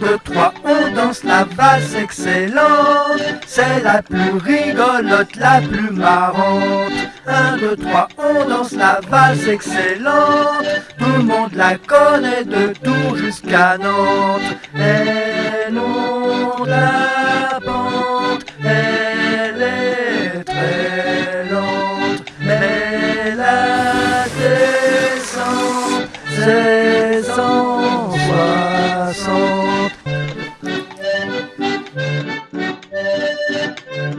Deux, trois, on danse la valse excellente. C'est la plus rigolote, la plus marrante. Un, deux, trois, on danse la valse excellente. Tout le monde la connaît de Tours jusqu'à Nantes. Elle monte la elle est très lente, mais la descente, c'est 160.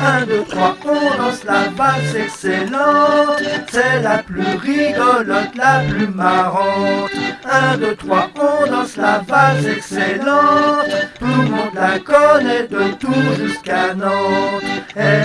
Un, deux, trois, on danse la valse excellente. C'est la plus rigolote, la plus marrante. Un, deux, trois, on danse la valse excellente. Tout le monde la connaît de Tours jusqu'à Nantes. Elle